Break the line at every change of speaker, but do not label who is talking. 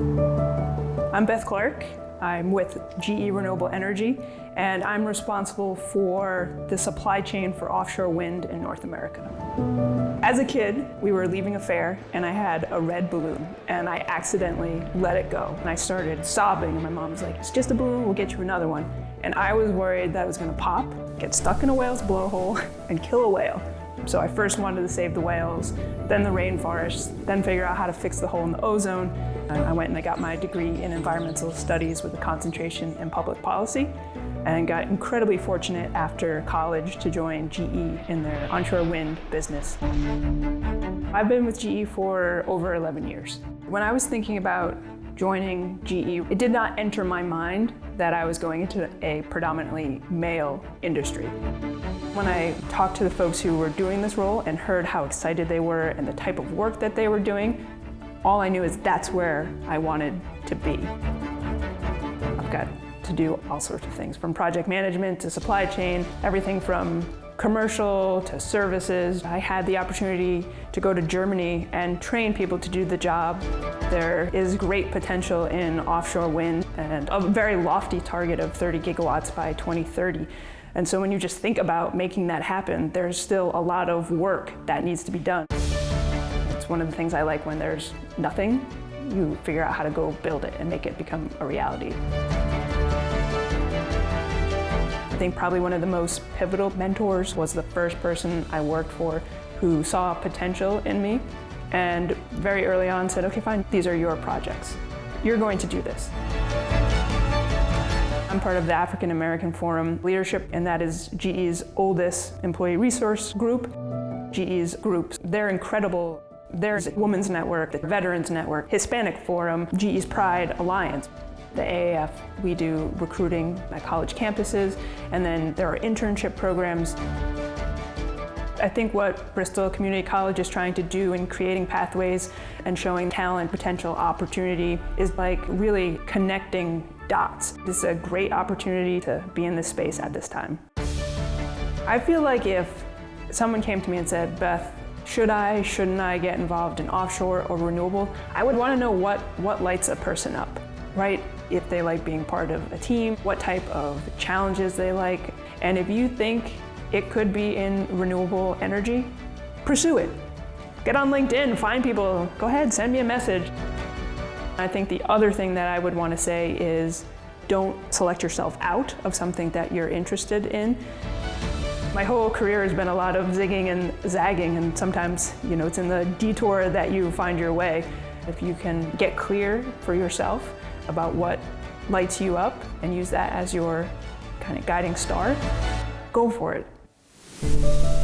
I'm Beth Clark. I'm with GE Renewable Energy, and I'm responsible for the supply chain for offshore wind in North America. As a kid, we were leaving a fair, and I had a red balloon, and I accidentally let it go. And I started sobbing, and my mom was like, it's just a balloon, we'll get you another one. And I was worried that it was gonna pop, get stuck in a whale's blowhole, and kill a whale. So I first wanted to save the whales, then the rainforests, then figure out how to fix the hole in the ozone. And I went and I got my degree in environmental studies with a concentration in public policy and got incredibly fortunate after college to join GE in their onshore wind business. I've been with GE for over 11 years. When I was thinking about joining GE, it did not enter my mind that I was going into a predominantly male industry. When I talked to the folks who were doing this role and heard how excited they were and the type of work that they were doing, all I knew is that's where I wanted to be. I've got to do all sorts of things, from project management to supply chain, everything from commercial to services. I had the opportunity to go to Germany and train people to do the job. There is great potential in offshore wind and a very lofty target of 30 gigawatts by 2030. And so when you just think about making that happen, there's still a lot of work that needs to be done. It's one of the things I like when there's nothing, you figure out how to go build it and make it become a reality think probably one of the most pivotal mentors was the first person I worked for who saw potential in me and very early on said, okay, fine, these are your projects. You're going to do this. I'm part of the African American Forum leadership, and that is GE's oldest employee resource group. GE's groups, they're incredible. There's Women's Network, the Veterans Network, Hispanic Forum, GE's Pride Alliance. The AAF, we do recruiting at college campuses, and then there are internship programs. I think what Bristol Community College is trying to do in creating pathways and showing talent, potential opportunity is like really connecting dots. This is a great opportunity to be in this space at this time. I feel like if someone came to me and said, Beth, should I, shouldn't I get involved in offshore or renewable? I would want to know what, what lights a person up right? If they like being part of a team, what type of challenges they like. And if you think it could be in renewable energy, pursue it. Get on LinkedIn, find people, go ahead, send me a message. I think the other thing that I would want to say is don't select yourself out of something that you're interested in. My whole career has been a lot of zigging and zagging, and sometimes, you know, it's in the detour that you find your way. If you can get clear for yourself about what lights you up and use that as your kind of guiding star, go for it.